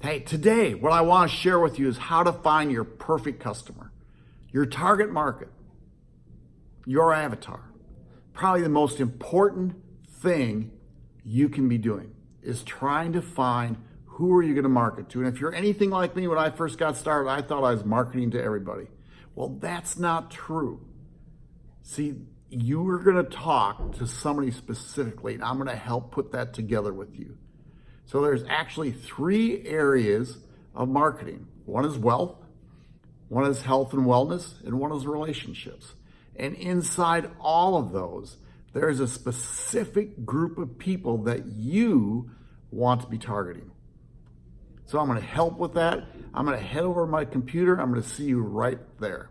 Hey, today, what I want to share with you is how to find your perfect customer, your target market, your avatar. Probably the most important thing you can be doing is trying to find who are you going to market to. And if you're anything like me, when I first got started, I thought I was marketing to everybody. Well, that's not true. See, you are going to talk to somebody specifically, and I'm going to help put that together with you. So there's actually three areas of marketing. One is wealth, one is health and wellness, and one is relationships. And inside all of those, there's a specific group of people that you want to be targeting. So I'm going to help with that. I'm going to head over to my computer. I'm going to see you right there.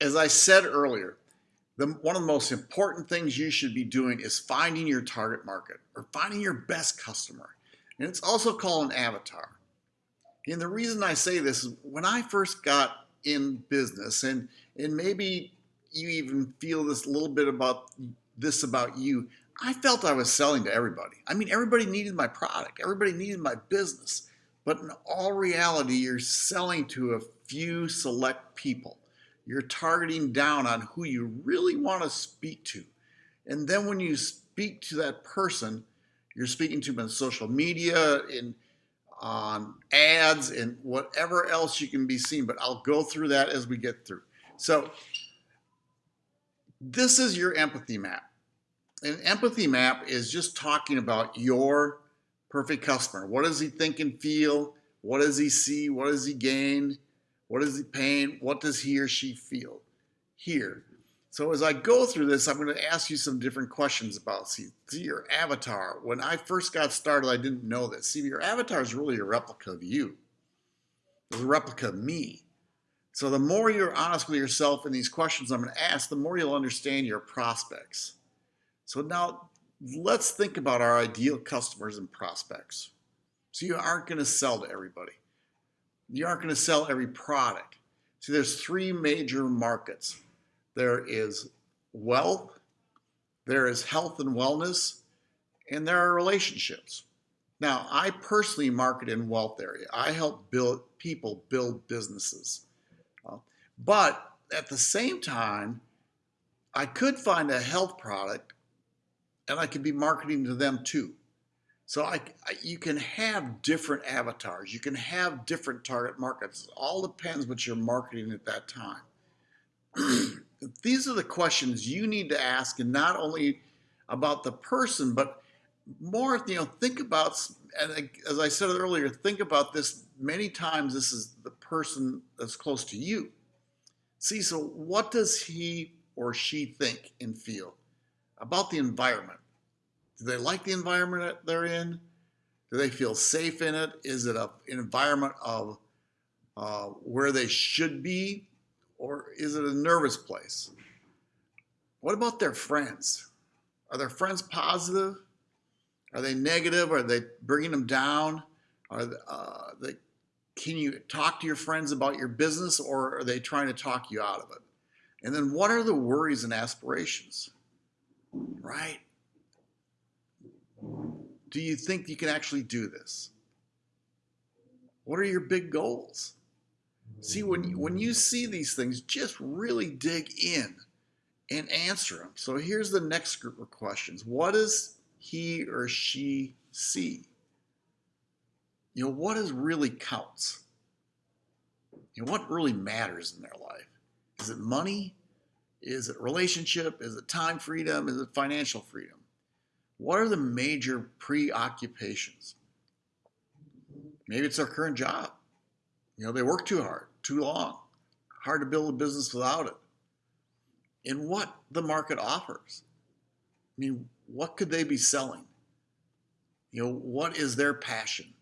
As I said earlier, the, one of the most important things you should be doing is finding your target market or finding your best customer. And it's also called an avatar. And the reason I say this is when I first got in business, and, and maybe you even feel this a little bit about this about you, I felt I was selling to everybody. I mean, everybody needed my product, everybody needed my business. But in all reality, you're selling to a few select people you're targeting down on who you really want to speak to. And then when you speak to that person, you're speaking to them on social media, in on ads, and whatever else you can be seen. But I'll go through that as we get through. So this is your empathy map. An empathy map is just talking about your perfect customer. What does he think and feel? What does he see? What does he gain? What is the pain? What does he or she feel here? So as I go through this, I'm going to ask you some different questions about see, see your avatar. When I first got started, I didn't know this. See, your avatar is really a replica of you. It's a replica of me. So the more you're honest with yourself in these questions I'm going to ask, the more you'll understand your prospects. So now let's think about our ideal customers and prospects. So you aren't going to sell to everybody you aren't going to sell every product. See, there's three major markets. There is wealth, there is health and wellness, and there are relationships. Now, I personally market in wealth area. I help build people build businesses. Uh, but at the same time, I could find a health product and I could be marketing to them too. So I, I, you can have different avatars. You can have different target markets. It all depends what you're marketing at that time. These are the questions you need to ask, and not only about the person, but more, you know, think about, and as I said earlier, think about this many times. This is the person that's close to you. See, so what does he or she think and feel about the environment? Do they like the environment that they're in? Do they feel safe in it? Is it an environment of uh, where they should be? Or is it a nervous place? What about their friends? Are their friends positive? Are they negative? Are they bringing them down? Are they, uh, they, can you talk to your friends about your business or are they trying to talk you out of it? And then what are the worries and aspirations? Right? Do you think you can actually do this? What are your big goals? See, when, when you see these things, just really dig in and answer them. So here's the next group of questions. What does he or she see? You know, what is really counts? You know, what really matters in their life? Is it money? Is it relationship? Is it time freedom? Is it financial freedom? What are the major preoccupations? Maybe it's their current job. You know, they work too hard, too long, hard to build a business without it. And what the market offers. I mean, what could they be selling? You know, what is their passion?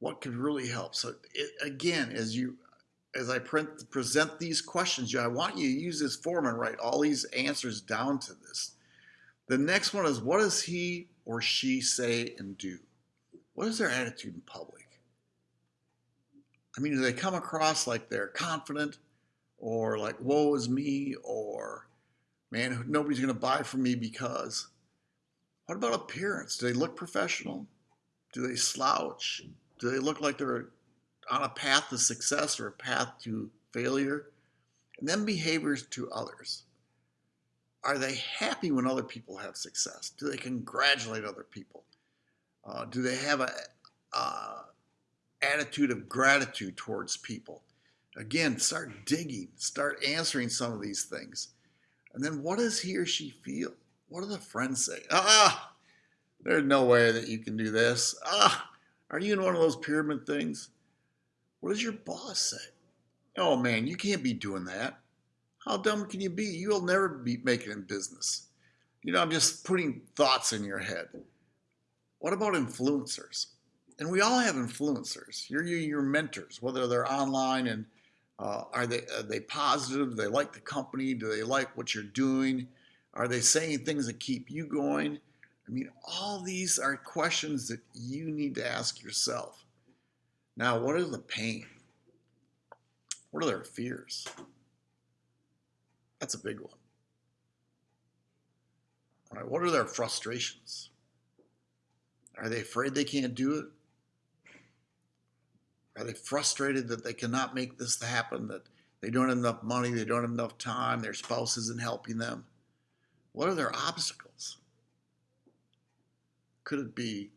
What could really help? So it, again, as you as I print, present these questions, I want you to use this form and write all these answers down to this. The next one is what does he or she say and do? What is their attitude in public? I mean, do they come across like they're confident or like, woe is me, or man, nobody's going to buy from me because? What about appearance? Do they look professional? Do they slouch? Do they look like they're on a path to success or a path to failure? And then behaviors to others. Are they happy when other people have success? Do they congratulate other people? Uh, do they have a uh, attitude of gratitude towards people? Again, start digging, start answering some of these things. And then what does he or she feel? What do the friends say? Ah, there's no way that you can do this. Ah, are you in one of those pyramid things? What does your boss say? Oh man, you can't be doing that. How dumb can you be? You'll never be making in business. You know, I'm just putting thoughts in your head. What about influencers? And we all have influencers. You're your mentors, whether they're online and uh, are they are they positive? Do they like the company? Do they like what you're doing? Are they saying things that keep you going? I mean, all these are questions that you need to ask yourself. Now, what is the pain? What are their fears? That's a big one. All right, what are their frustrations? Are they afraid they can't do it? Are they frustrated that they cannot make this happen, that they don't have enough money, they don't have enough time, their spouse isn't helping them? What are their obstacles? Could it be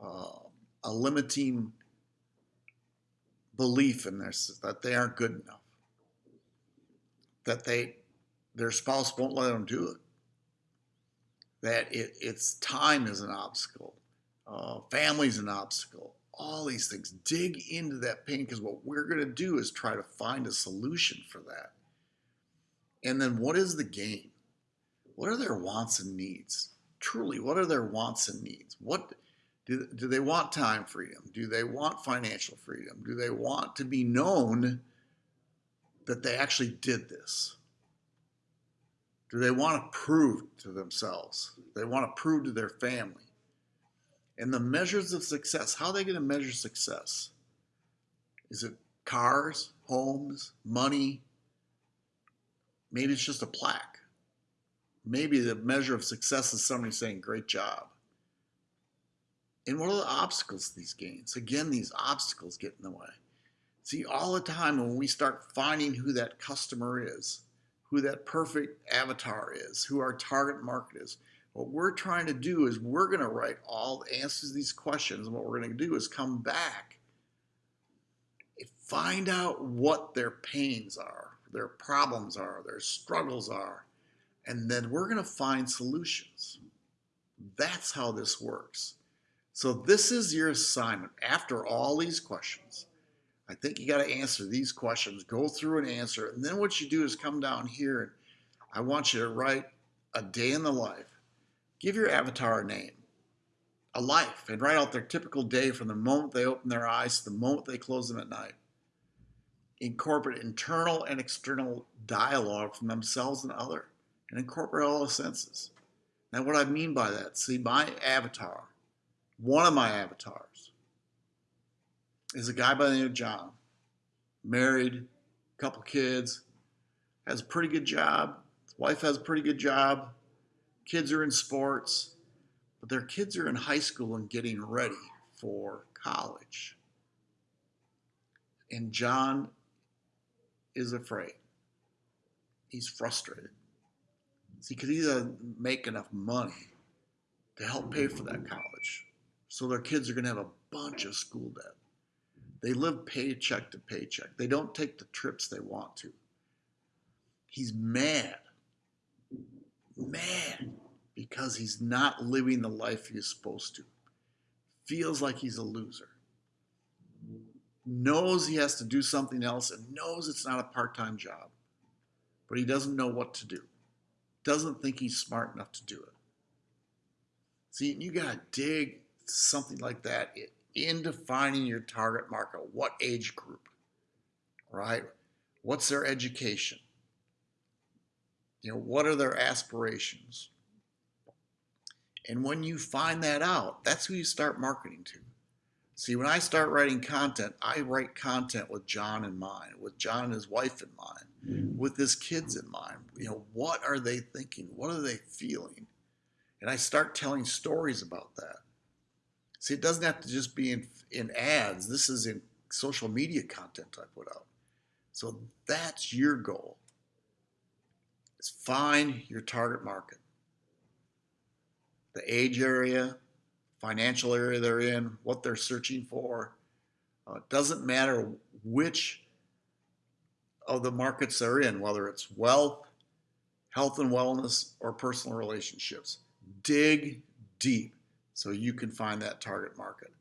uh, a limiting belief in this that they aren't good enough, that they their spouse won't let them do it, that it, it's time is an obstacle, uh, family's an obstacle, all these things. Dig into that pain because what we're going to do is try to find a solution for that. And then what is the gain? What are their wants and needs? Truly, what are their wants and needs? What do, do they want time freedom? Do they want financial freedom? Do they want to be known that they actually did this? Do they want to prove to themselves? They want to prove to their family. And the measures of success, how are they going to measure success? Is it cars, homes, money? Maybe it's just a plaque. Maybe the measure of success is somebody saying, great job. And what are the obstacles to these gains? Again, these obstacles get in the way. See, all the time when we start finding who that customer is, who that perfect avatar is, who our target market is, what we're trying to do is we're going to write all the answers to these questions. And what we're going to do is come back and find out what their pains are, their problems are, their struggles are. And then we're going to find solutions. That's how this works. So this is your assignment. After all these questions, I think you got to answer these questions, go through and answer. And then what you do is come down here and I want you to write a day in the life Give your avatar a name, a life, and write out their typical day from the moment they open their eyes to the moment they close them at night. Incorporate internal and external dialogue from themselves and other, and incorporate all the senses. Now, what I mean by that, see, my avatar, one of my avatars, is a guy by the name of John, married, couple kids, has a pretty good job. His wife has a pretty good job kids are in sports, but their kids are in high school and getting ready for college. And John is afraid. He's frustrated. See, because he doesn't make enough money to help pay for that college. So their kids are going to have a bunch of school debt. They live paycheck to paycheck. They don't take the trips they want to. He's mad mad because he's not living the life he's supposed to. Feels like he's a loser. Knows he has to do something else and knows it's not a part time job, but he doesn't know what to do. Doesn't think he's smart enough to do it. See, you got to dig something like that in defining your target market. What age group, right? What's their education? You know, what are their aspirations? And when you find that out, that's who you start marketing to. See, when I start writing content, I write content with John in mind, with John and his wife in mind, with his kids in mind. You know, what are they thinking? What are they feeling? And I start telling stories about that. See, it doesn't have to just be in, in ads. This is in social media content I put out. So that's your goal. Is find your target market. The age area, financial area they're in, what they're searching for. Uh, it doesn't matter which of the markets they're in, whether it's wealth, health and wellness, or personal relationships. Dig deep so you can find that target market.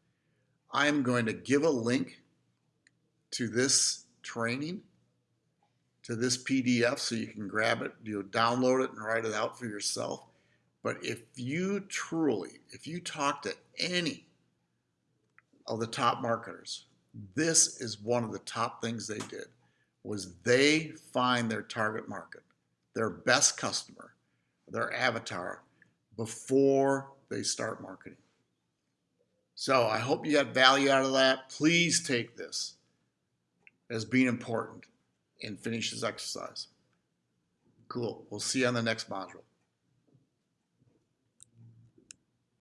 I'm going to give a link to this training, to this PDF, so you can grab it, you know, download it and write it out for yourself. But if you truly, if you talk to any of the top marketers, this is one of the top things they did was they find their target market, their best customer, their avatar before they start marketing. So I hope you got value out of that. Please take this as being important and finish this exercise. Cool. We'll see you on the next module.